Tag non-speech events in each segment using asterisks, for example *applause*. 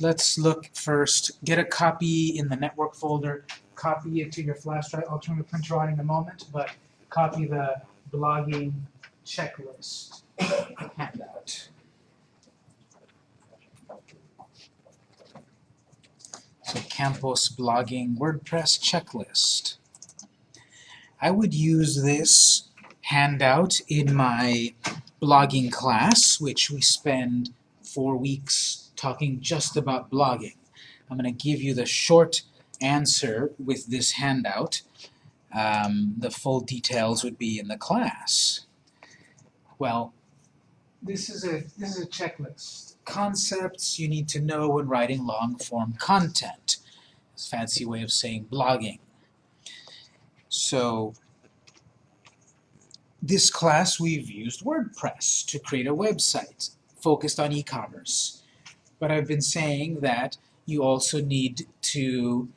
let's look first, get a copy in the network folder, copy it to your flash drive, I'll turn the printer on in a moment, but copy the blogging checklist handout. So Campos blogging WordPress checklist. I would use this handout in my blogging class, which we spend four weeks talking just about blogging. I'm going to give you the short answer with this handout. Um, the full details would be in the class. Well, this is a this is a checklist. Concepts you need to know when writing long-form content. It's a fancy way of saying blogging. So this class we've used WordPress to create a website focused on e-commerce. But I've been saying that you also need to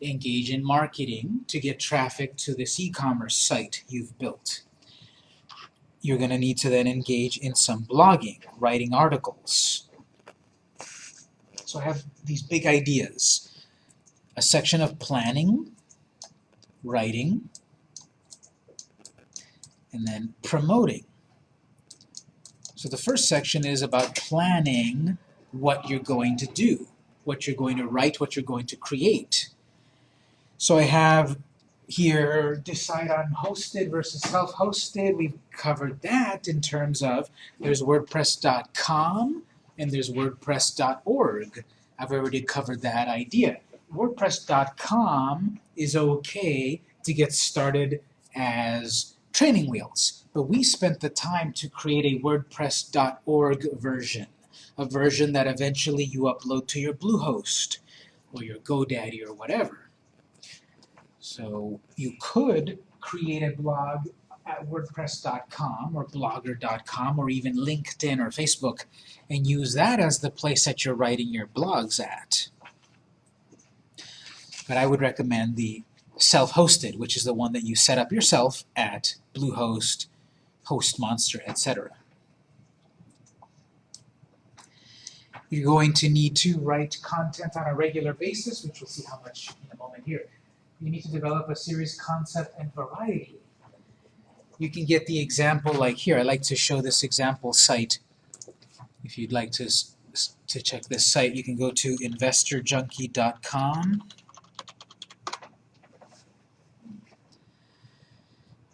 engage in marketing to get traffic to this e-commerce site you've built. You're going to need to then engage in some blogging, writing articles. So I have these big ideas. A section of planning, writing, and then promoting. So the first section is about planning what you're going to do, what you're going to write, what you're going to create. So I have here decide on hosted versus self-hosted. We've covered that in terms of there's WordPress.com and there's WordPress.org. I've already covered that idea. WordPress.com is okay to get started as training wheels, but we spent the time to create a WordPress.org version, a version that eventually you upload to your Bluehost or your GoDaddy or whatever. So you could create a blog at wordpress.com or blogger.com or even LinkedIn or Facebook and use that as the place that you're writing your blogs at. But I would recommend the self-hosted, which is the one that you set up yourself at Bluehost, HostMonster, etc. You're going to need to write content on a regular basis, which we'll see how much in a moment here. You need to develop a series concept and variety. You can get the example like here. I like to show this example site. If you'd like to, to check this site, you can go to investorjunkie.com.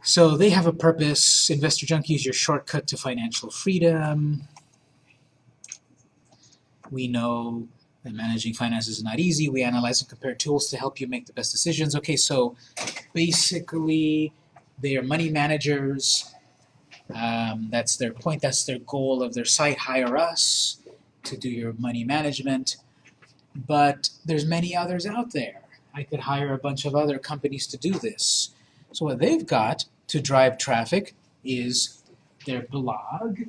So they have a purpose. Investor Junkie is your shortcut to financial freedom. We know that managing finances is not easy. We analyze and compare tools to help you make the best decisions. Okay, so basically they are money managers. Um, that's their point. That's their goal of their site. Hire us to do your money management. But there's many others out there. I could hire a bunch of other companies to do this. So what they've got to drive traffic is their blog,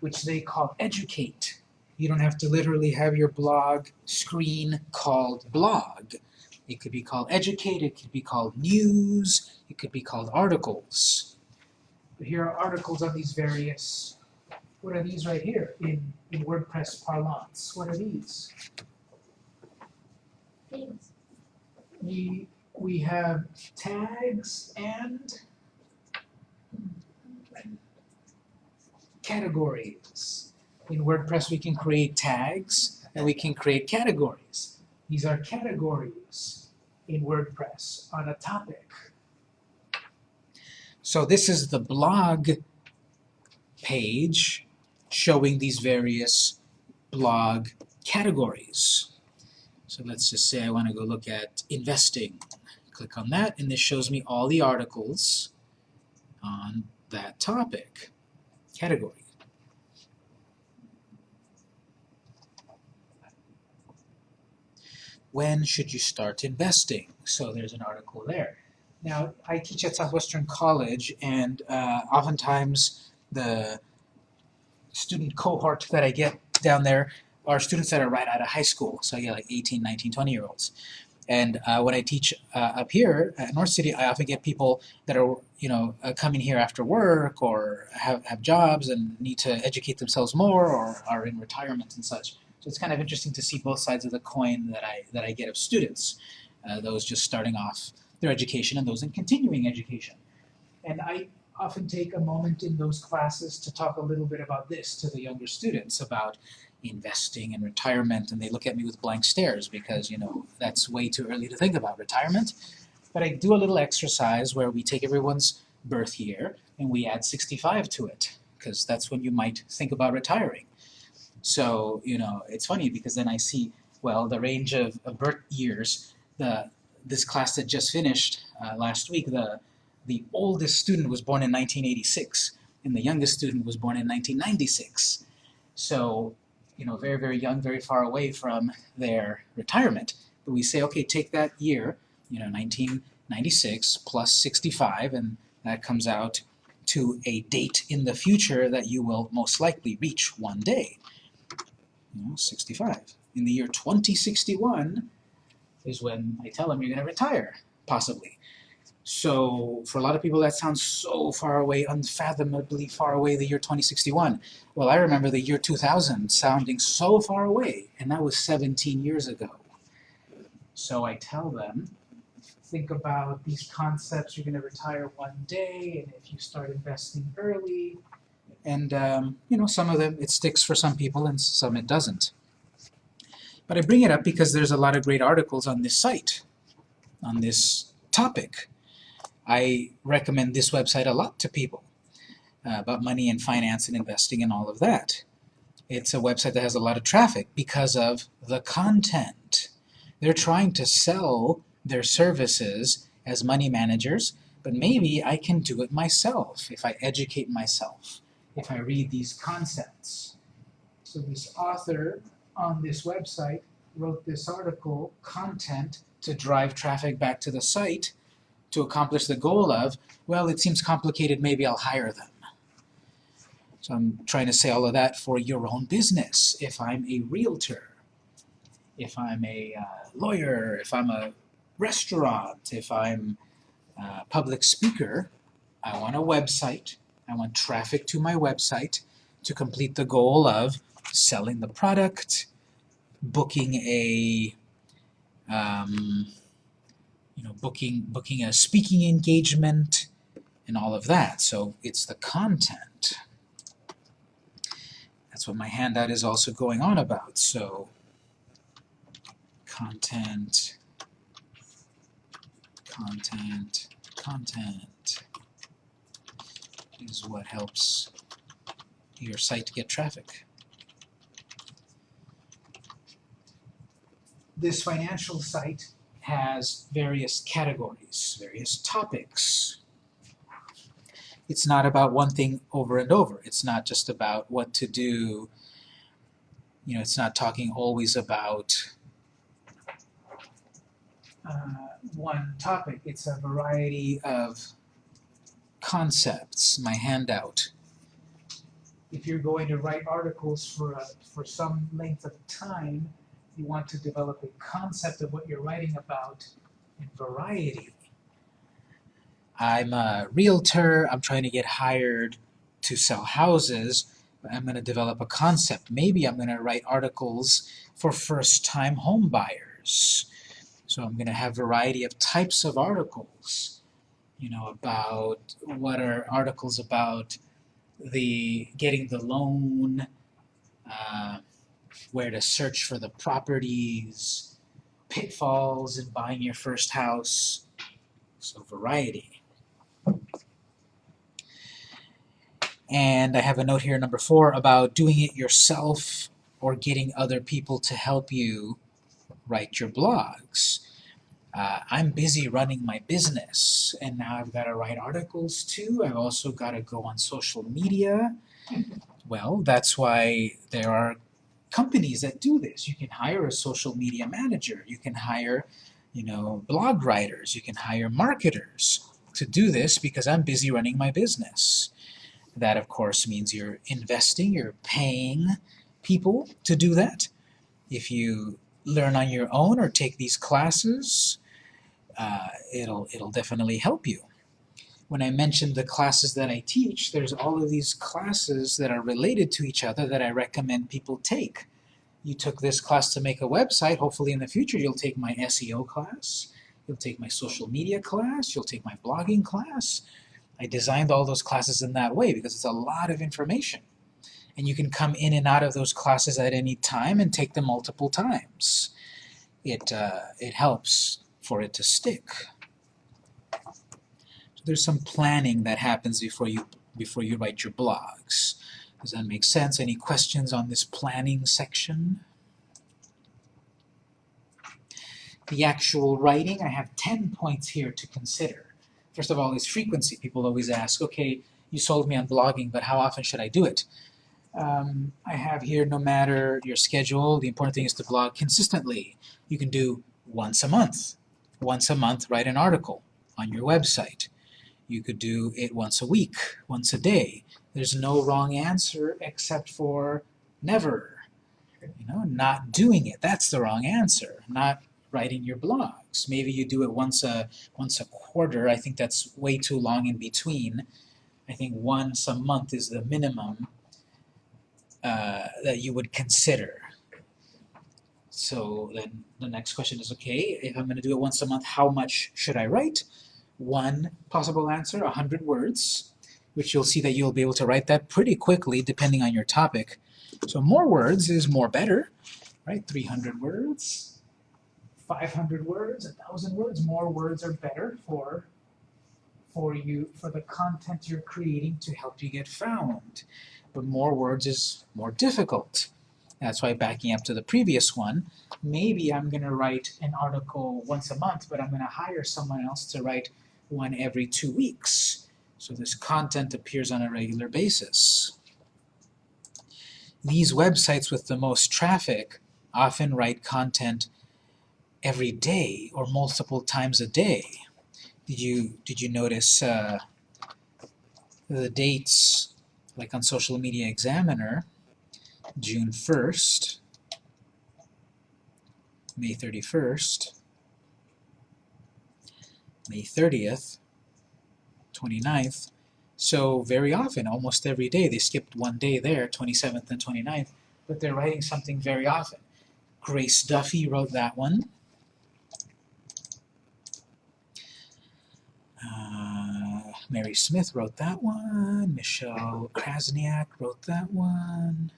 which they call Educate. You don't have to literally have your blog screen called blog. It could be called Educate, it could be called News, it could be called Articles. But here are articles on these various, what are these right here in, in WordPress parlance? What are these? Things. We, we have tags and categories. In WordPress we can create tags and we can create categories. These are categories in WordPress on a topic. So this is the blog page showing these various blog categories. So let's just say I want to go look at investing. Click on that and this shows me all the articles on that topic category. When should you start investing? So there's an article there. Now, I teach at Southwestern College, and uh, oftentimes the student cohort that I get down there are students that are right out of high school. So I get like 18, 19, 20 year olds. And uh, when I teach uh, up here at North City, I often get people that are, you know, uh, coming here after work or have, have jobs and need to educate themselves more or are in retirement and such. So it's kind of interesting to see both sides of the coin that I, that I get of students, uh, those just starting off their education and those in continuing education. And I often take a moment in those classes to talk a little bit about this to the younger students, about investing and retirement, and they look at me with blank stares because, you know, that's way too early to think about retirement. But I do a little exercise where we take everyone's birth year and we add 65 to it, because that's when you might think about retiring. So, you know, it's funny because then I see, well, the range of, of birth years, the this class that just finished uh, last week, the the oldest student was born in 1986, and the youngest student was born in 1996. So, you know, very, very young, very far away from their retirement. But we say, okay, take that year, you know, 1996 plus 65, and that comes out to a date in the future that you will most likely reach one day. Know, 65. In the year 2061 is when I tell them you're going to retire, possibly. So for a lot of people that sounds so far away, unfathomably far away, the year 2061. Well, I remember the year 2000 sounding so far away, and that was 17 years ago. So I tell them, think about these concepts, you're going to retire one day, and if you start investing early, and um, you know, some of them, it sticks for some people and some it doesn't. But I bring it up because there's a lot of great articles on this site, on this topic. I recommend this website a lot to people uh, about money and finance and investing and all of that. It's a website that has a lot of traffic because of the content. They're trying to sell their services as money managers, but maybe I can do it myself if I educate myself, if I read these concepts. So this author on this website wrote this article, content, to drive traffic back to the site, to accomplish the goal of, well, it seems complicated, maybe I'll hire them. So I'm trying to say all of that for your own business. If I'm a realtor, if I'm a uh, lawyer, if I'm a restaurant, if I'm a public speaker, I want a website, I want traffic to my website to complete the goal of selling the product, booking a um, you know, booking, booking a speaking engagement, and all of that. So it's the content. That's what my handout is also going on about. So content, content, content is what helps your site get traffic. This financial site has various categories, various topics. It's not about one thing over and over. It's not just about what to do. You know, it's not talking always about uh, one topic. It's a variety of concepts, my handout. If you're going to write articles for, a, for some length of time, you want to develop a concept of what you're writing about in variety. I'm a realtor, I'm trying to get hired to sell houses, but I'm going to develop a concept. Maybe I'm going to write articles for first-time home buyers. So I'm going to have variety of types of articles, you know, about what are articles about the getting the loan, uh, where to search for the properties, pitfalls in buying your first house, so variety. And I have a note here, number four, about doing it yourself or getting other people to help you write your blogs. Uh, I'm busy running my business, and now I've got to write articles too. I've also got to go on social media. Well, that's why there are companies that do this. You can hire a social media manager. You can hire, you know, blog writers. You can hire marketers to do this because I'm busy running my business. That, of course, means you're investing, you're paying people to do that. If you learn on your own or take these classes, uh, it'll, it'll definitely help you when I mentioned the classes that I teach, there's all of these classes that are related to each other that I recommend people take. you took this class to make a website. Hopefully in the future you'll take my SEO class, you'll take my social media class, you'll take my blogging class. I designed all those classes in that way because it's a lot of information. And you can come in and out of those classes at any time and take them multiple times. It, uh, it helps for it to stick. So there's some planning that happens before you, before you write your blogs. Does that make sense? Any questions on this planning section? The actual writing, I have 10 points here to consider. First of all is frequency. People always ask, okay, you sold me on blogging, but how often should I do it? Um, I have here, no matter your schedule, the important thing is to blog consistently. You can do once a month. Once a month, write an article on your website. You could do it once a week, once a day. There's no wrong answer except for never. You know, not doing it. That's the wrong answer. Not writing your blogs. Maybe you do it once a once a quarter. I think that's way too long in between. I think once a month is the minimum uh, that you would consider. So then the next question is, okay, if I'm going to do it once a month, how much should I write? One possible answer, 100 words, which you'll see that you'll be able to write that pretty quickly depending on your topic. So more words is more better, right? 300 words, 500 words, 1,000 words. More words are better for, for you, for the content you're creating to help you get found. But more words is more difficult. That's why backing up to the previous one, maybe I'm going to write an article once a month, but I'm going to hire someone else to write one every two weeks. So this content appears on a regular basis. These websites with the most traffic often write content every day or multiple times a day. Did you, did you notice uh, the dates, like on Social Media Examiner, June 1st, May 31st, May 30th, 29th. So very often, almost every day, they skipped one day there, 27th and 29th, but they're writing something very often. Grace Duffy wrote that one. Uh, Mary Smith wrote that one. Michelle Krasniak wrote that one.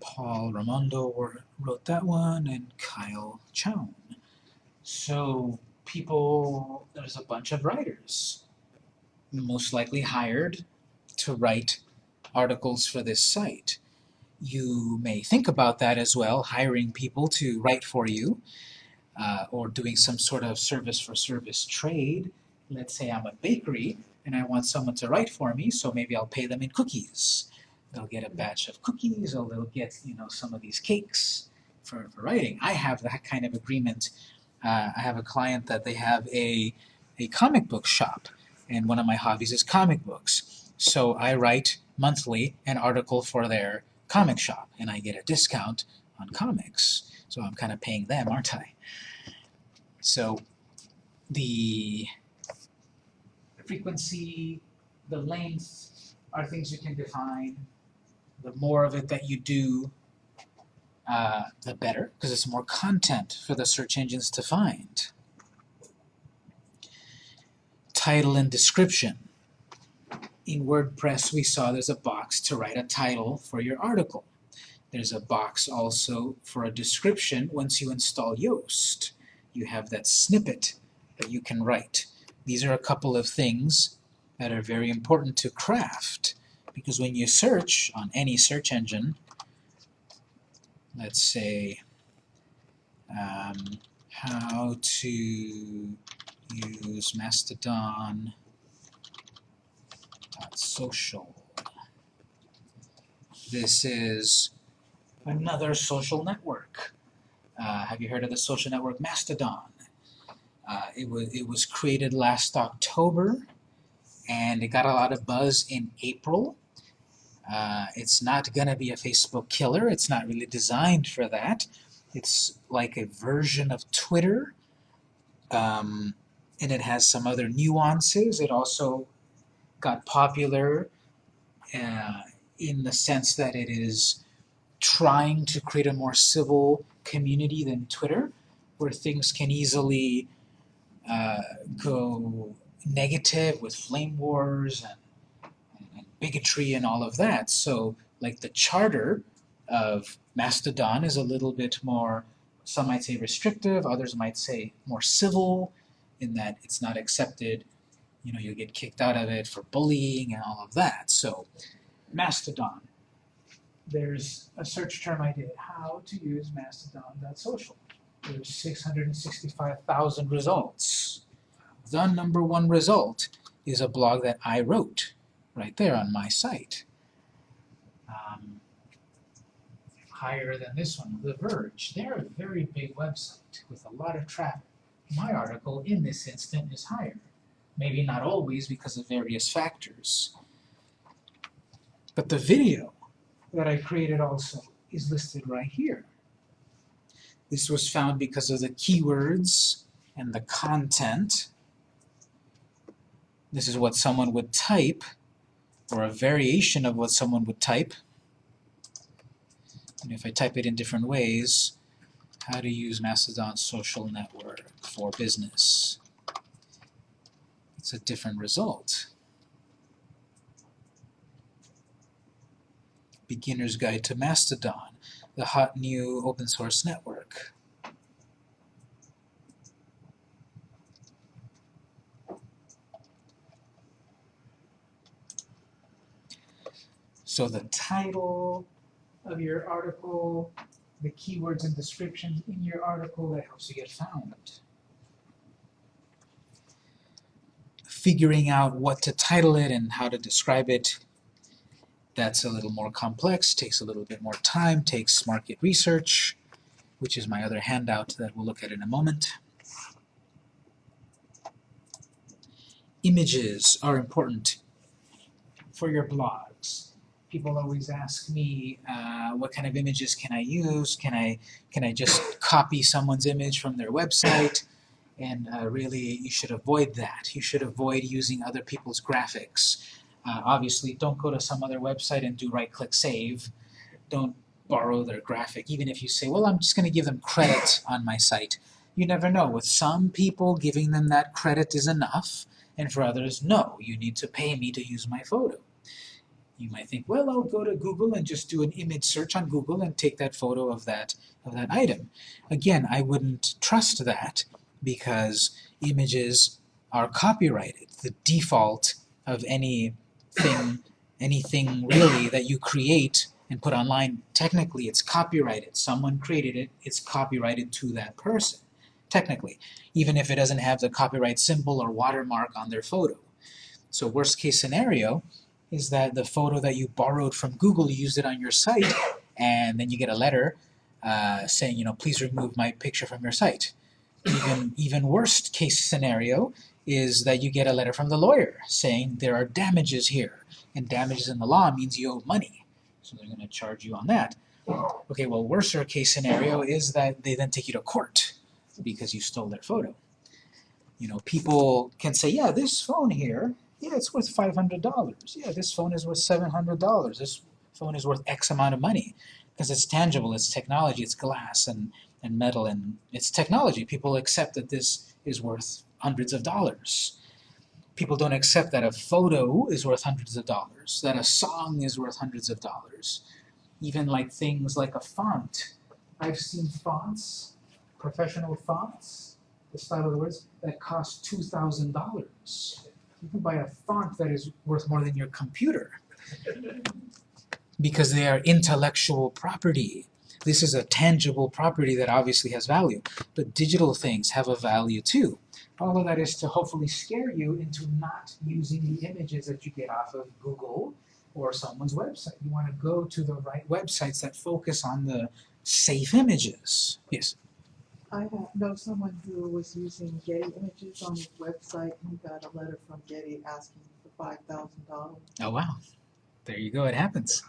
Paul Ramondo wrote that one, and Kyle Chown. So people, there's a bunch of writers, most likely hired to write articles for this site. You may think about that as well, hiring people to write for you, uh, or doing some sort of service for service trade. Let's say I'm a bakery and I want someone to write for me, so maybe I'll pay them in cookies. They'll get a batch of cookies, or they'll get you know some of these cakes for, for writing. I have that kind of agreement uh, I have a client that they have a, a comic book shop, and one of my hobbies is comic books. So I write monthly an article for their comic shop, and I get a discount on comics. So I'm kind of paying them, aren't I? So the frequency, the length are things you can define. The more of it that you do, uh, the better, because it's more content for the search engines to find. Title and description. In WordPress, we saw there's a box to write a title for your article. There's a box also for a description once you install Yoast. You have that snippet that you can write. These are a couple of things that are very important to craft because when you search on any search engine, let's say um, how to use Mastodon social. This is another social network. Uh, have you heard of the social network Mastodon? Uh, it, was, it was created last October and it got a lot of buzz in April uh, it's not going to be a Facebook killer. It's not really designed for that. It's like a version of Twitter, um, and it has some other nuances. It also got popular uh, in the sense that it is trying to create a more civil community than Twitter, where things can easily uh, go negative with flame wars and, and bigotry and all of that. So, like the charter of Mastodon is a little bit more, some might say restrictive, others might say more civil, in that it's not accepted. You know, you get kicked out of it for bullying and all of that. So, Mastodon. There's a search term I did, how to use mastodon.social. There's 665,000 results. The number one result is a blog that I wrote right there on my site. Um, higher than this one, The Verge. They're a very big website with a lot of traffic. My article in this instant is higher. Maybe not always because of various factors. But the video that I created also is listed right here. This was found because of the keywords and the content. This is what someone would type, or a variation of what someone would type. And if I type it in different ways, how to use Mastodon social network for business. It's a different result. Beginner's Guide to Mastodon, the hot new open source network. So the title of your article, the keywords and descriptions in your article, that helps you get found. Figuring out what to title it and how to describe it that's a little more complex, takes a little bit more time, takes market research, which is my other handout that we'll look at in a moment. Images are important for your blogs. People always ask me, uh, what kind of images can I use? Can I, can I just copy someone's image from their website? And uh, really, you should avoid that. You should avoid using other people's graphics. Uh, obviously, don't go to some other website and do right-click save. Don't borrow their graphic, even if you say, well, I'm just going to give them credit on my site. You never know. With some people, giving them that credit is enough, and for others, no, you need to pay me to use my photo. You might think, well, I'll go to Google and just do an image search on Google and take that photo of that, of that item. Again, I wouldn't trust that because images are copyrighted. The default of any thing, anything really that you create and put online, technically it's copyrighted. Someone created it, it's copyrighted to that person, technically, even if it doesn't have the copyright symbol or watermark on their photo. So worst case scenario is that the photo that you borrowed from Google, you used it on your site, and then you get a letter uh, saying, you know, please remove my picture from your site. Even, even worst case scenario is that you get a letter from the lawyer saying there are damages here. And damages in the law means you owe money. So they're going to charge you on that. Okay, well, worser case scenario is that they then take you to court because you stole their photo. You know, people can say, yeah, this phone here, yeah, it's worth $500. Yeah, this phone is worth $700. This phone is worth X amount of money because it's tangible, it's technology, it's glass and, and metal, and it's technology. People accept that this is worth hundreds of dollars. People don't accept that a photo is worth hundreds of dollars, that a song is worth hundreds of dollars. Even like things like a font. I've seen fonts, professional fonts, the style of the words, that cost $2,000. You can buy a font that is worth more than your computer because they are intellectual property. This is a tangible property that obviously has value, but digital things have a value too. All of that is to hopefully scare you into not using the images that you get off of Google or someone's website. You want to go to the right websites that focus on the safe images. Yes? I know someone who was using Getty images on his website and he got a letter from Getty asking for five thousand dollars. Oh wow. There you go, it happens.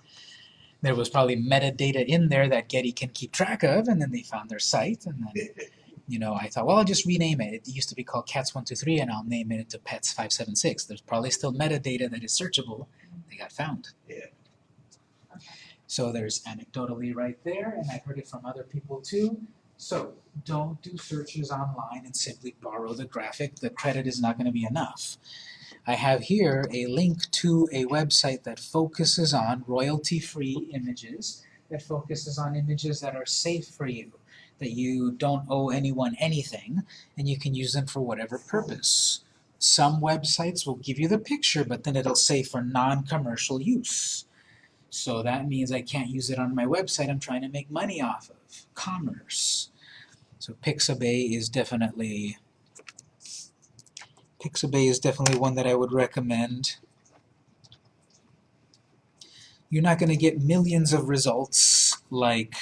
There was probably metadata in there that Getty can keep track of, and then they found their site, and then *laughs* you know, I thought, well, I'll just rename it. It used to be called Cats123, and I'll name it to Pets576. There's probably still metadata that is searchable. They got found. Yeah. Okay. So there's anecdotally right there, and I've heard it from other people too. So don't do searches online and simply borrow the graphic. The credit is not going to be enough. I have here a link to a website that focuses on royalty-free images, that focuses on images that are safe for you, that you don't owe anyone anything, and you can use them for whatever purpose. Some websites will give you the picture, but then it'll say for non-commercial use. So that means I can't use it on my website I'm trying to make money off of. Commerce. So Pixabay is definitely Pixabay is definitely one that I would recommend. You're not going to get millions of results like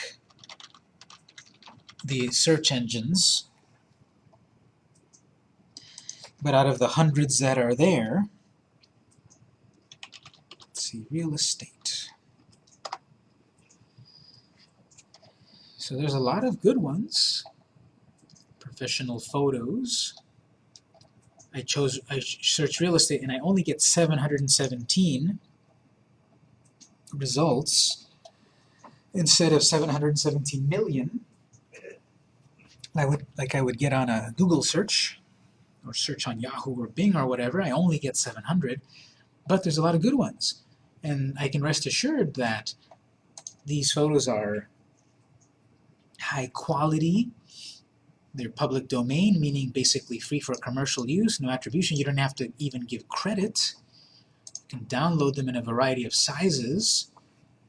the search engines, but out of the hundreds that are there, let's see, real estate. So there's a lot of good ones. Professional photos. I chose, I searched real estate and I only get 717 results instead of 717 million I would, like I would get on a Google search or search on Yahoo or Bing or whatever, I only get 700, but there's a lot of good ones. And I can rest assured that these photos are high quality, they're public domain, meaning basically free for commercial use, no attribution. You don't have to even give credit. You can download them in a variety of sizes,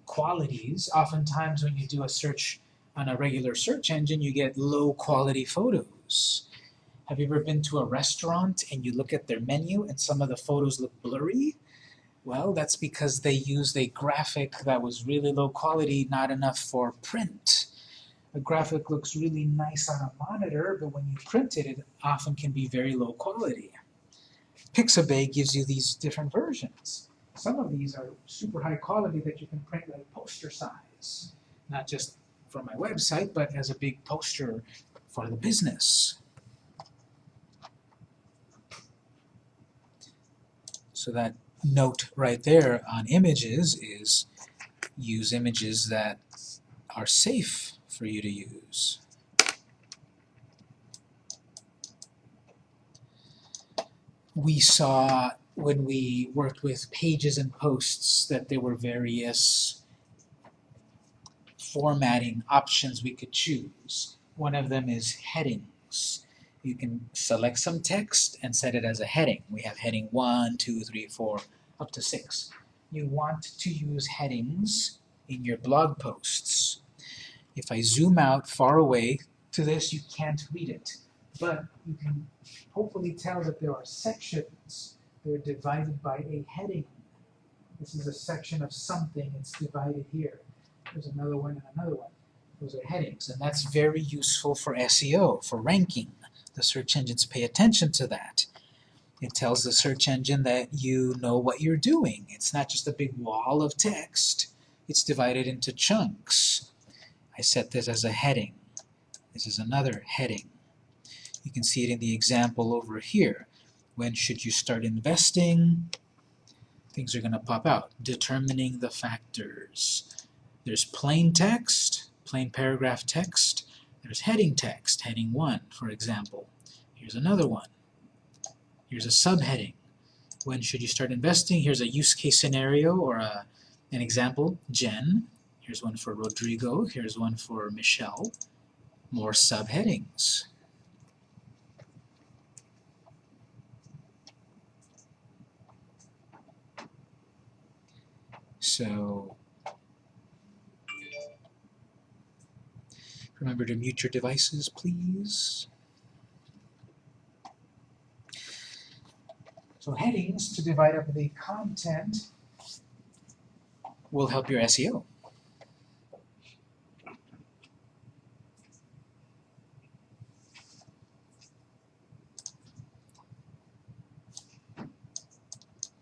qualities. Oftentimes when you do a search on a regular search engine, you get low quality photos. Have you ever been to a restaurant and you look at their menu and some of the photos look blurry? Well, that's because they used a graphic that was really low quality, not enough for print a graphic looks really nice on a monitor, but when you print it, it often can be very low quality. Pixabay gives you these different versions. Some of these are super high quality that you can print like poster size, not just for my website, but as a big poster for the business. So that note right there on images is use images that are safe for you to use. We saw when we worked with pages and posts that there were various formatting options we could choose. One of them is headings. You can select some text and set it as a heading. We have heading 1, 2, 3, 4, up to 6. You want to use headings in your blog posts. If I zoom out far away to this, you can't read it. But you can hopefully tell that there are sections. They're divided by a heading. This is a section of something. It's divided here. There's another one and another one. Those are headings, and that's very useful for SEO, for ranking. The search engines pay attention to that. It tells the search engine that you know what you're doing. It's not just a big wall of text. It's divided into chunks. I set this as a heading. This is another heading. You can see it in the example over here. When should you start investing? Things are going to pop out. Determining the factors. There's plain text, plain paragraph text. There's heading text, heading 1, for example. Here's another one. Here's a subheading. When should you start investing? Here's a use case scenario or a, an example, Jen. Here's one for Rodrigo. Here's one for Michelle. More subheadings. So remember to mute your devices, please. So headings to divide up the content will help your SEO.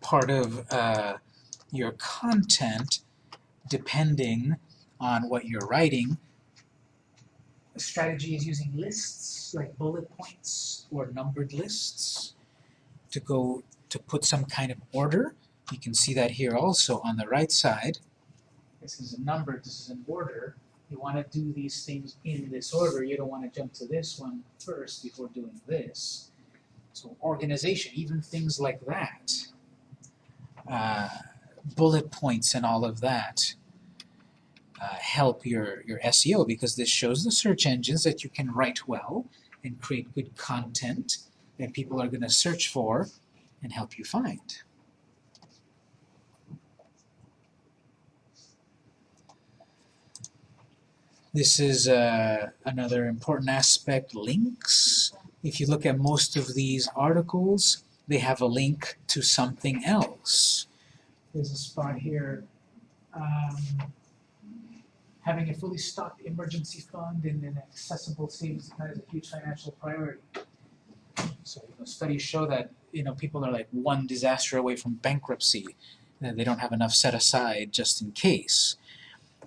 part of uh, your content depending on what you're writing. A strategy is using lists, like bullet points or numbered lists, to go to put some kind of order. You can see that here also on the right side. this is a number, this is an order, you wanna do these things in this order, you don't wanna jump to this one first before doing this. So organization, even things like that, uh, bullet points and all of that, uh, help your, your SEO because this shows the search engines that you can write well and create good content that people are gonna search for and help you find. This is uh, another important aspect, links. If you look at most of these articles, they have a link to something else. There's a spot here, um, having a fully stocked emergency fund and an accessible savings account is a huge financial priority. So you know, studies show that you know people are like one disaster away from bankruptcy, that they don't have enough set aside just in case.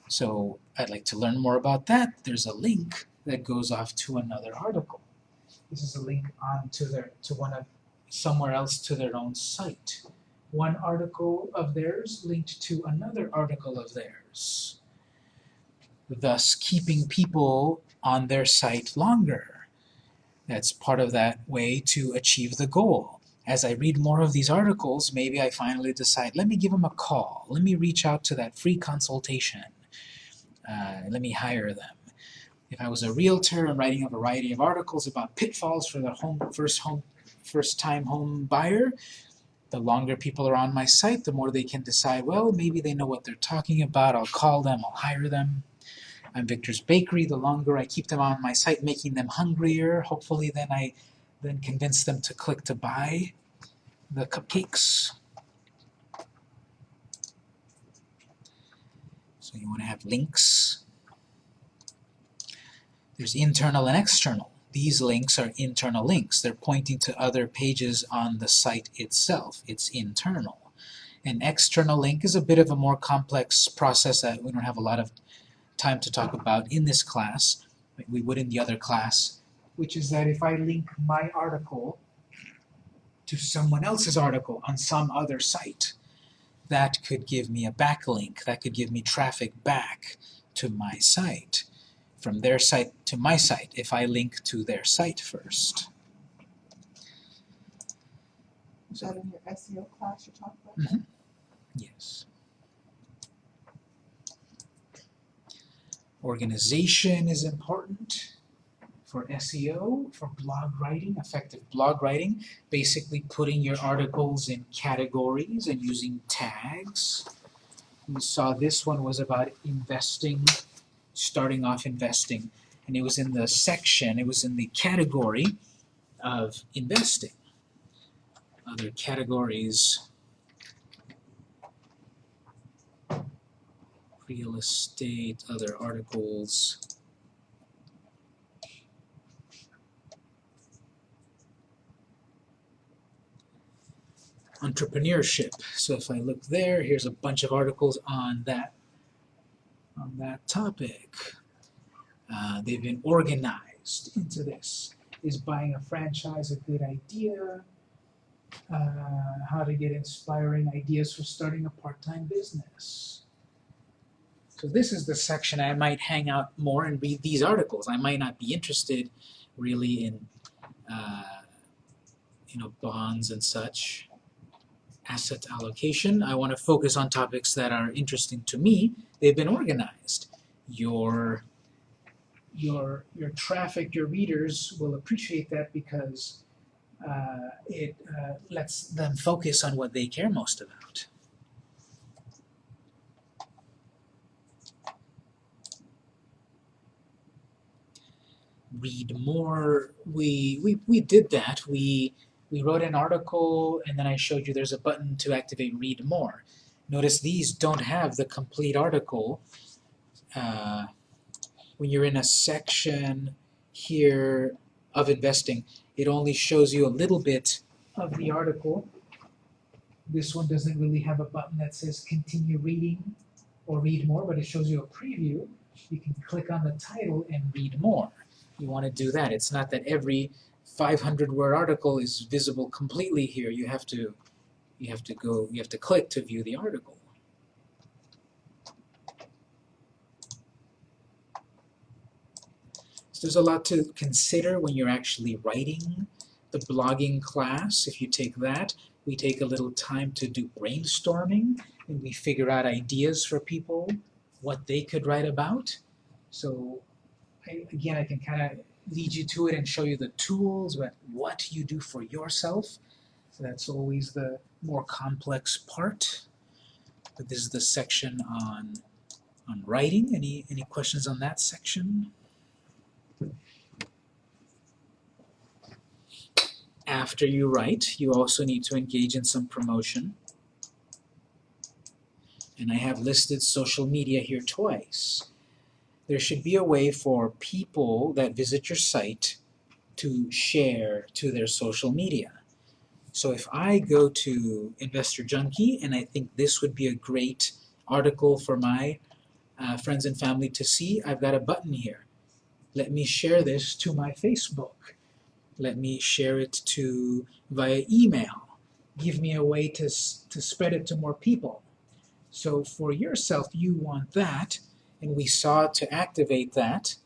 So I'd like to learn more about that. There's a link that goes off to another article. This is a link on to their to one of somewhere else to their own site. One article of theirs linked to another article of theirs. Thus keeping people on their site longer. That's part of that way to achieve the goal. As I read more of these articles, maybe I finally decide, let me give them a call. Let me reach out to that free consultation. Uh, let me hire them. If I was a realtor and writing a variety of articles about pitfalls for the home first home first time home buyer, the longer people are on my site, the more they can decide, well, maybe they know what they're talking about, I'll call them, I'll hire them. I'm Victor's Bakery, the longer I keep them on my site, making them hungrier, hopefully then I then convince them to click to buy the cupcakes. So you want to have links. There's internal and external. These links are internal links. They're pointing to other pages on the site itself. It's internal. An external link is a bit of a more complex process that we don't have a lot of time to talk about in this class, like we would in the other class, which is that if I link my article to someone else's article on some other site, that could give me a backlink, that could give me traffic back to my site, from their site to my site, if I link to their site first. Is that in your SEO class you're talking about? Mhm. Yes. Organization is important for SEO, for blog writing, effective blog writing, basically putting your articles in categories and using tags. We saw this one was about investing, starting off investing, and it was in the section, it was in the category of investing. Other categories real estate, other articles. Entrepreneurship. So if I look there, here's a bunch of articles on that on that topic. Uh, they've been organized into this. Is buying a franchise a good idea? Uh, how to get inspiring ideas for starting a part-time business. So this is the section I might hang out more and read these articles. I might not be interested really in, uh, you know, bonds and such, asset allocation. I want to focus on topics that are interesting to me. They've been organized. Your your your traffic, your readers will appreciate that because uh, it uh, lets them focus on what they care most about. Read more. We, we, we did that. We, we wrote an article and then I showed you there's a button to activate read more. Notice these don't have the complete article. Uh, when you're in a section here of investing, it only shows you a little bit of the article. This one doesn't really have a button that says continue reading or read more, but it shows you a preview. You can click on the title and read more you want to do that. It's not that every 500-word article is visible completely here. You have to, you have to go, you have to click to view the article. So there's a lot to consider when you're actually writing the blogging class. If you take that, we take a little time to do brainstorming, and we figure out ideas for people, what they could write about. So I, again, I can kind of lead you to it and show you the tools, but what you do for yourself. So that's always the more complex part. But this is the section on on writing. Any any questions on that section? After you write, you also need to engage in some promotion. And I have listed social media here twice. There should be a way for people that visit your site to share to their social media. So if I go to Investor Junkie and I think this would be a great article for my uh, friends and family to see, I've got a button here. Let me share this to my Facebook. Let me share it to via email. Give me a way to, to spread it to more people. So for yourself, you want that, and we saw to activate that,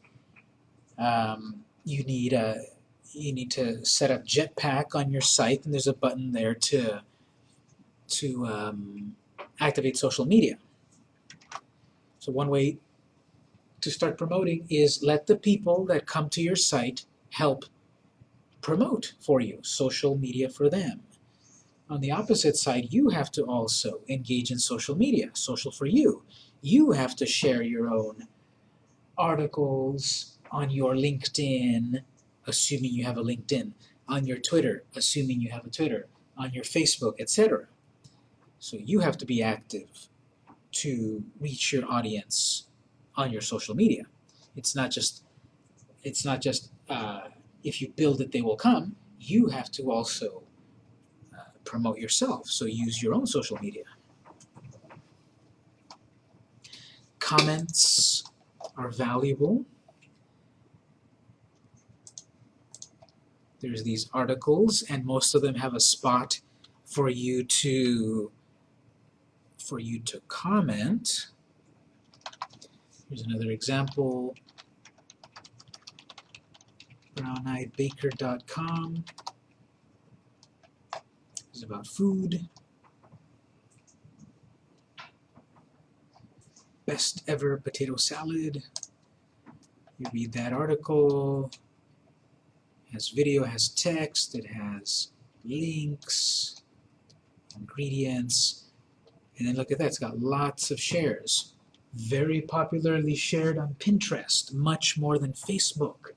um, you need a you need to set up Jetpack on your site, and there's a button there to to um, activate social media. So one way to start promoting is let the people that come to your site help promote for you, social media for them. On the opposite side, you have to also engage in social media, social for you. You have to share your own articles on your LinkedIn, assuming you have a LinkedIn, on your Twitter, assuming you have a Twitter, on your Facebook, etc. So you have to be active to reach your audience on your social media. It's not just it's not just uh, if you build it, they will come. You have to also uh, promote yourself. So use your own social media. Comments are valuable. There's these articles, and most of them have a spot for you to for you to comment. Here's another example browneyedbaker.com is about food. Best ever potato salad. You read that article. It has video, has text, it has links, ingredients, and then look at that, it's got lots of shares. Very popularly shared on Pinterest, much more than Facebook.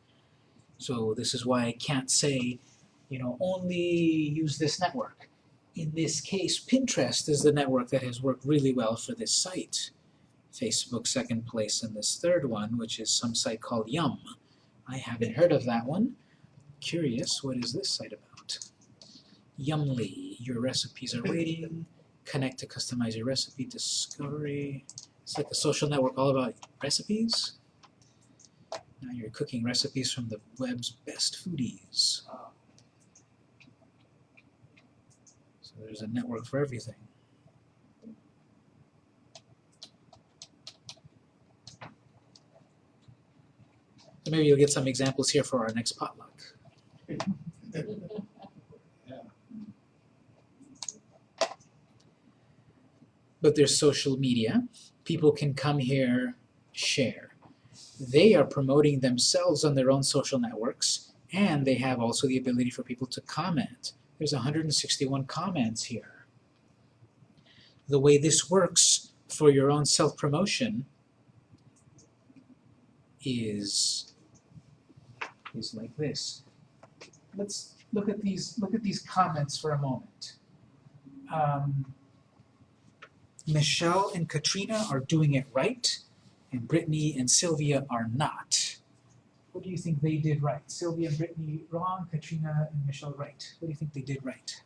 So this is why I can't say, you know, only use this network. In this case, Pinterest is the network that has worked really well for this site. Facebook second place in this third one, which is some site called Yum. I haven't heard of that one. Curious, what is this site about? Yummly, your recipes are waiting. Connect to customize your recipe, discovery. It's like a social network all about recipes. Now you're cooking recipes from the web's best foodies. So there's a network for everything. So maybe you'll get some examples here for our next potluck. But there's social media. People can come here, share they are promoting themselves on their own social networks, and they have also the ability for people to comment. There's 161 comments here. The way this works for your own self-promotion is, is like this. Let's look at these, look at these comments for a moment. Um, Michelle and Katrina are doing it right and Brittany and Sylvia are not. What do you think they did right? Sylvia and Brittany wrong, Katrina and Michelle right. What do you think they did right?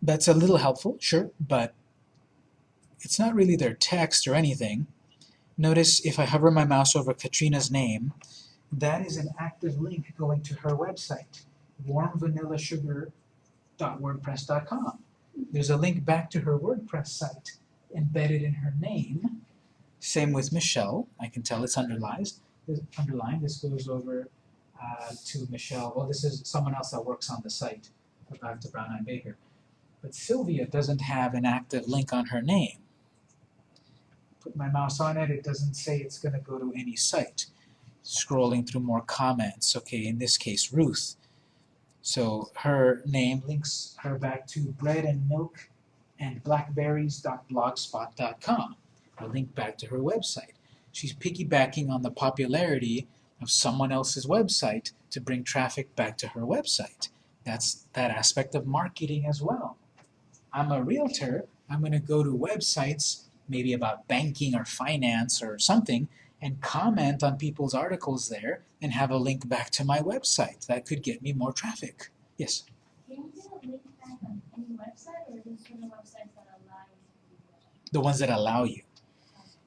That's a little helpful, sure, but it's not really their text or anything. Notice if I hover my mouse over Katrina's name, that is an active link going to her website, warmvanillasugar.wordpress.com. There's a link back to her WordPress site embedded in her name. Same with Michelle. I can tell it's underlined. Underlined. This goes over uh, to Michelle. Well, this is someone else that works on the site. Back to Brown Eyed Baker. But Sylvia doesn't have an active link on her name. Put my mouse on it, it doesn't say it's going to go to any site. Scrolling through more comments. Okay, in this case, Ruth. So her name links her back to bread and milk and blackberries.blogspot.com. A link back to her website. She's piggybacking on the popularity of someone else's website to bring traffic back to her website. That's that aspect of marketing as well. I'm a realtor, I'm going to go to websites, maybe about banking or finance or something, and comment on people's articles there and have a link back to my website. That could get me more traffic. Yes? Can you get a link back on any website or just for the websites that allow you to do that? The ones that allow you.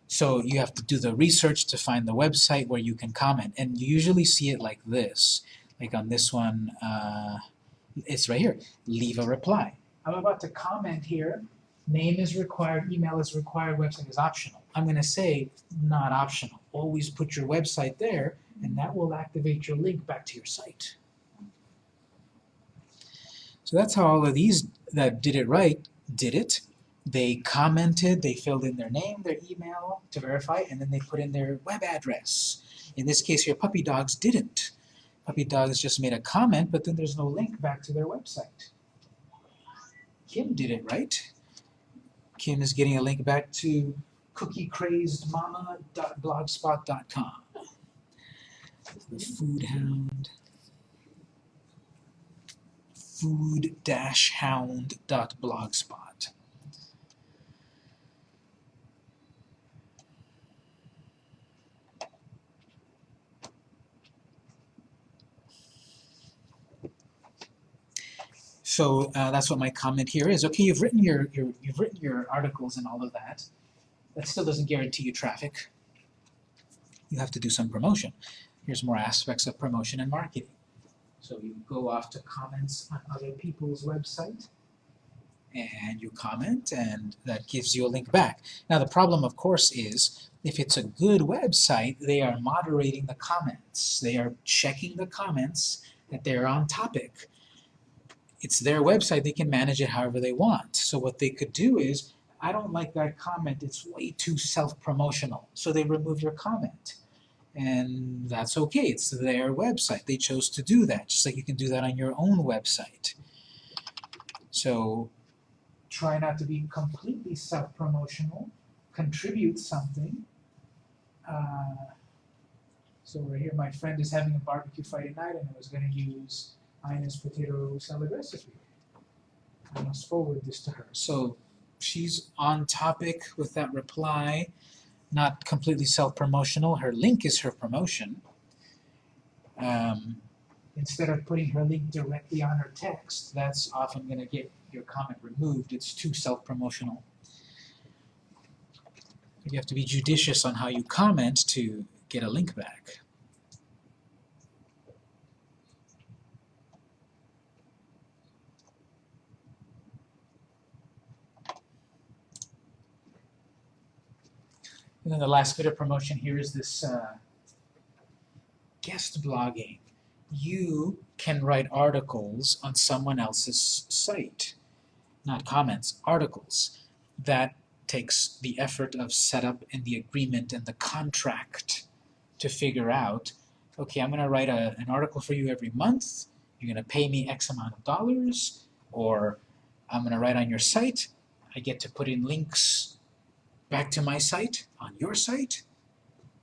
So you have to do the research to find the website where you can comment. And you usually see it like this. Like on this one, uh, it's right here. Leave a reply. I'm about to comment here. Name is required, email is required, website is optional. I'm going to say not optional. Always put your website there, and that will activate your link back to your site. So that's how all of these that did it right did it. They commented, they filled in their name, their email to verify, and then they put in their web address. In this case here, Puppy Dogs didn't. Puppy Dogs just made a comment, but then there's no link back to their website. Kim did it right. Kim is getting a link back to cookiecrazedmama.blogspot.com. The Food Hound. Food-hound.blogspot. So uh, that's what my comment here is. Okay, you've written your, your you've written your articles and all of that. That still doesn't guarantee you traffic. You have to do some promotion. Here's more aspects of promotion and marketing. So you go off to comments on other people's website and you comment and that gives you a link back. Now the problem of course is if it's a good website, they are moderating the comments. They are checking the comments that they're on topic it's their website, they can manage it however they want. So what they could do is, I don't like that comment, it's way too self-promotional. So they remove your comment. And that's okay, it's their website. They chose to do that, just like you can do that on your own website. So try not to be completely self-promotional, contribute something. Uh, so right here, my friend is having a barbecue Friday night and I was going to use Ina's potato salad recipe. I must forward this to her. So she's on topic with that reply, not completely self-promotional. Her link is her promotion. Um, instead of putting her link directly on her text, that's often going to get your comment removed. It's too self-promotional. You have to be judicious on how you comment to get a link back. And then the last bit of promotion here is this uh, guest blogging. You can write articles on someone else's site, not comments, articles. That takes the effort of setup and the agreement and the contract to figure out, okay, I'm going to write a, an article for you every month, you're going to pay me X amount of dollars, or I'm going to write on your site, I get to put in links back to my site on your site,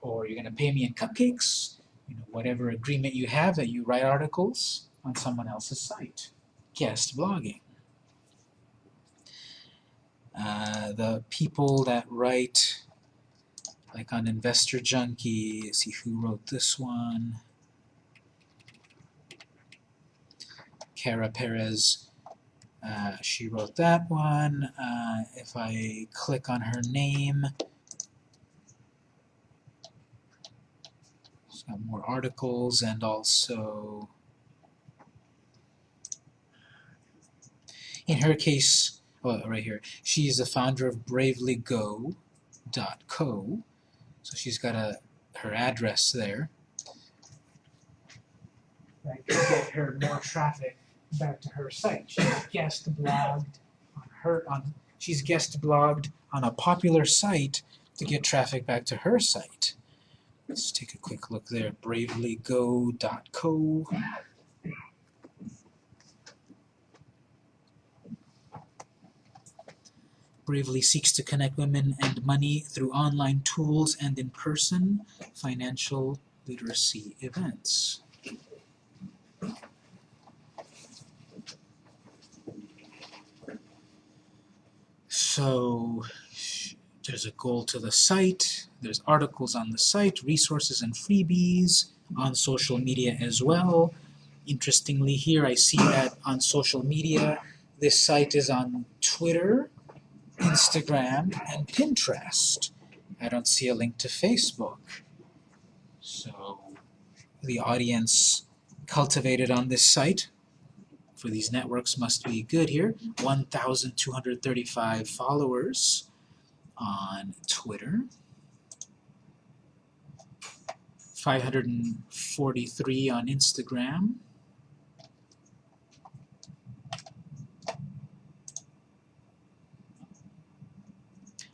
or you're going to pay me in cupcakes, you know, whatever agreement you have that you write articles on someone else's site. Guest blogging. Uh, the people that write, like on Investor Junkie, see who wrote this one. Kara Perez, uh, she wrote that one. Uh, if I click on her name, more articles and also, in her case, oh, right here. She's the founder of bravelygo.co. So she's got a her address there. That could get her more traffic back to her site. She's guest blogged on her on she's guest blogged on a popular site to get traffic back to her site. Let's take a quick look there. Bravelygo.co. Bravely seeks to connect women and money through online tools and in-person financial literacy events. So there's a goal to the site, there's articles on the site, resources and freebies on social media as well. Interestingly here I see that on social media this site is on Twitter, Instagram, and Pinterest. I don't see a link to Facebook. So the audience cultivated on this site for these networks must be good here. 1,235 followers on Twitter. 543 on Instagram.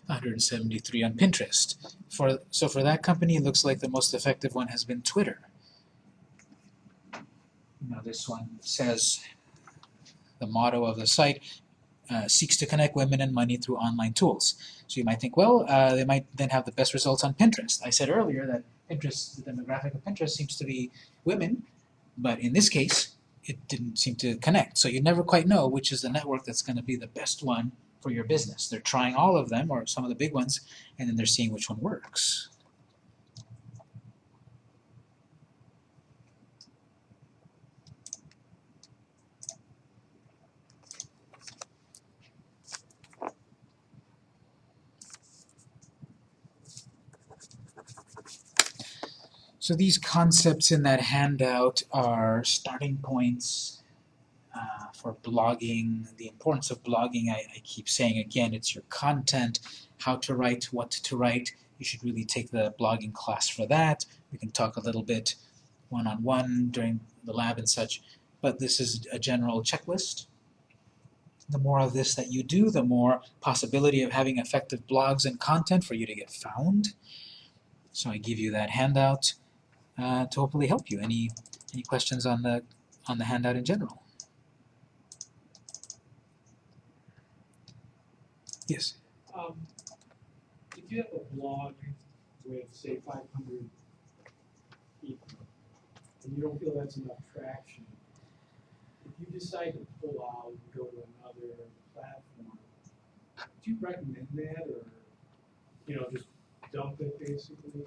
hundred and seventy-three on Pinterest. For so for that company, it looks like the most effective one has been Twitter. Now this one says the motto of the site uh, seeks to connect women and money through online tools. So you might think, well, uh, they might then have the best results on Pinterest. I said earlier that Pinterest, the demographic of Pinterest seems to be women, but in this case, it didn't seem to connect. So you never quite know which is the network that's going to be the best one for your business. They're trying all of them, or some of the big ones, and then they're seeing which one works. So these concepts in that handout are starting points uh, for blogging, the importance of blogging, I, I keep saying again, it's your content, how to write, what to write. You should really take the blogging class for that. We can talk a little bit one-on-one -on -one during the lab and such, but this is a general checklist. The more of this that you do, the more possibility of having effective blogs and content for you to get found. So I give you that handout uh, to hopefully help you. Any any questions on the on the handout in general? Yes. Um, if you have a blog with, say, five hundred people, and you don't feel that's enough traction, if you decide to pull out and go to another platform, do you recommend that, or, you know, just dump it basically?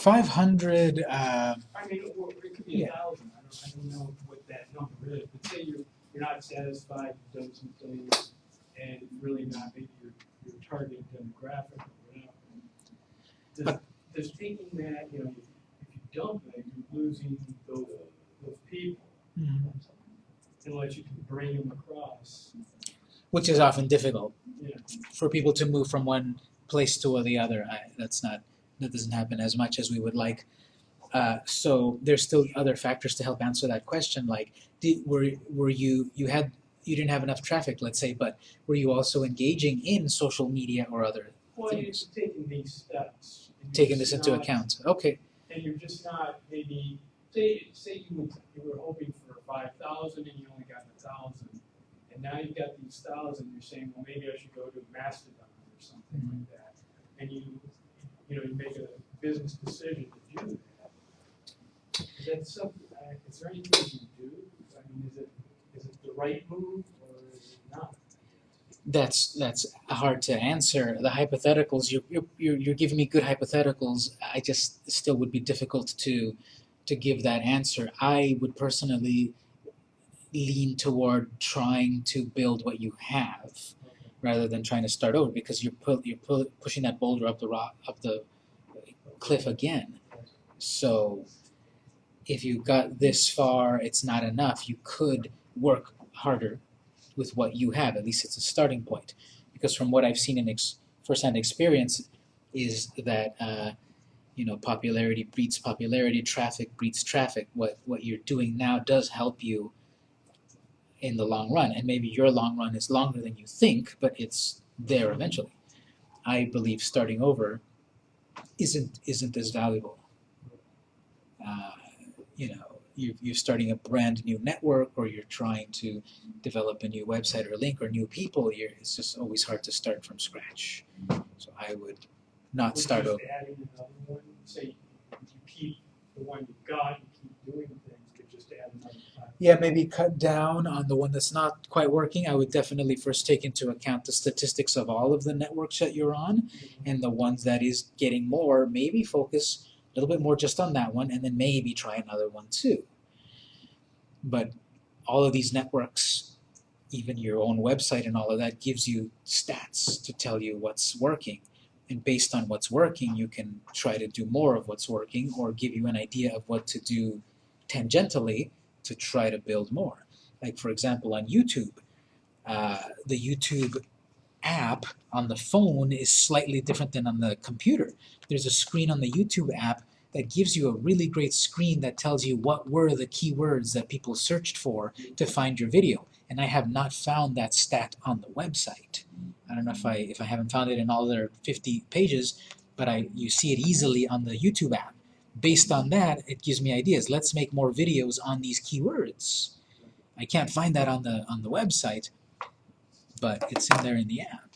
500, uh, I mean, or it could be a thousand, I don't, I don't know what that number is, but say you're, you're not satisfied, you've done some things, and really not maybe your, your target demographic or whatever. Does, But- does taking that, you know, if you dump it, you're losing those, those people, mhm, unless you can bring them across, which is often difficult know. for people to move from one place to the other. I, that's not that doesn't happen as much as we would like. Uh, so there's still other factors to help answer that question. Like, did, were were you you had you didn't have enough traffic, let's say, but were you also engaging in social media or other Well, you're Things. taking these steps. taking this just into account? Okay. And you're just not maybe, say, say you would, you were hoping for five thousand and you only got a thousand. And now you've got these thousand, you're saying, well, maybe I should go to Mastodon or something Mhm. like that. And you, you know, you make a business decision to do that. Is that something, uh, is there anything you do? I mean, is it, is it the right move or is it not? That's that's hard to answer. The hypotheticals you're you're you're giving me good hypotheticals. I just still would be difficult to to give that answer. I would personally lean toward trying to build what you have. Rather than trying to start over because you're pu- you're pu- pushing that boulder up the rock up the cliff again. So if you got this far, it's not enough. You could work harder with what you have. At least it's a starting point. Because from what I've seen in ex- firsthand experience, is that uh, you know popularity breeds popularity, traffic breeds traffic. What what you're doing now does help you in the long run, and maybe your long run is longer than you think, but it's there eventually. I believe starting over isn't isn't as valuable. Uh, you know, you you're starting a brand new network, or you're trying to develop a new website or link or new people. You're, it's just always hard to start from scratch. So I would not Or start over. adding another one, say, you keep the one you got, you keep doing things, but just add another. Yeah, maybe cut down on the one that's not quite working. I would definitely first take into account the statistics of all of the networks that you're on, and the ones that is getting more, maybe focus a little bit more just on that one, and then maybe try another one too. But all of these networks, even your own website and all of that, gives you stats to tell you what's working. And based on what's working, you can try to do more of what's working or give you an idea of what to do tangentially to try to build more. Like, for example, on YouTube, uh, the YouTube app on the phone is slightly different than on the computer. There's a screen on the YouTube app that gives you a really great screen that tells you what were the keywords that people searched for to find your video. And I have not found that stat on the website. I don't know if I if I haven't found it in all their 50 pages, but I you see it easily on the YouTube app. Based on that, it gives me ideas. Let's make more videos on these keywords. I can't find that on the on the website, but it's in there in the app.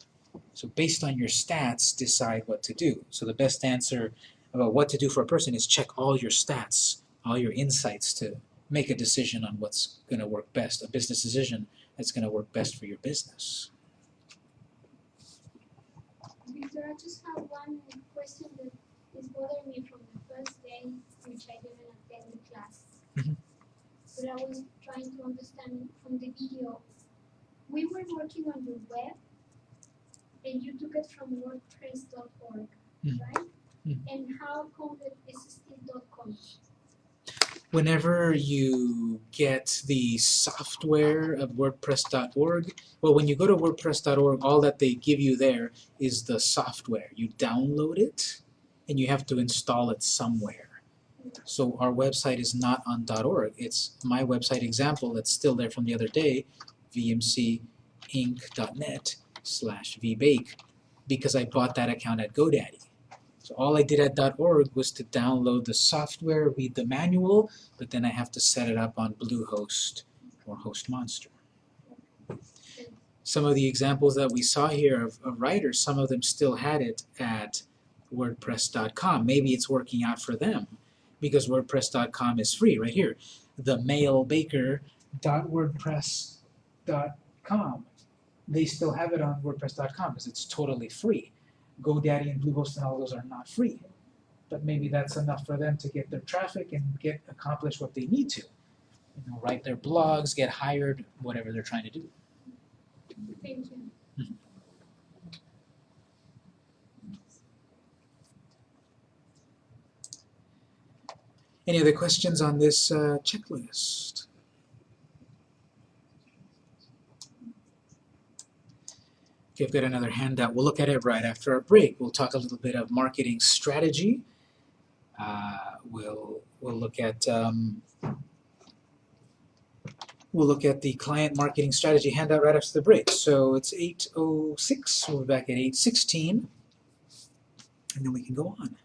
So based on your stats, decide what to do. So the best answer about what to do for a person is check all your stats, all your insights to make a decision on what's going to work best, a business decision that's going to work best for your business. Victor, I just have one question that is bothering me from which I didn't attend the class. But I was trying to understand from the video. We were working on the web, and you took it from WordPress.org, Mhm. right? Mhm. And how come that is still .com? Whenever you get the software of WordPress.org, well, when you go to WordPress.org, all that they give you there is the software. You download it, and you have to install it somewhere. So our website is not on .org. It's my website example that's still there from the other day, vmcinc.net slash vbake, because I bought that account at GoDaddy. So all I did at .org was to download the software, read the manual, but then I have to set it up on Bluehost or HostMonster. Some of the examples that we saw here of, of writers, some of them still had it at WordPress.com. Maybe it's working out for them because WordPress.com is free right here. The mailbaker.wordpress.com. They still have it on WordPress.com because it's totally free. GoDaddy and Bluehost and all those are not free. But maybe that's enough for them to get their traffic and get accomplish what they need to. You know, write their blogs, get hired, whatever they're trying to do. Thank you. Any other questions on this uh, checklist? Okay, I've got another handout. We'll look at it right after our break. We'll talk a little bit of marketing strategy. Uh, we'll we'll look at um, we'll look at the client marketing strategy handout right after the break. So it's 8:06. We'll be back at 8:16, and then we can go on.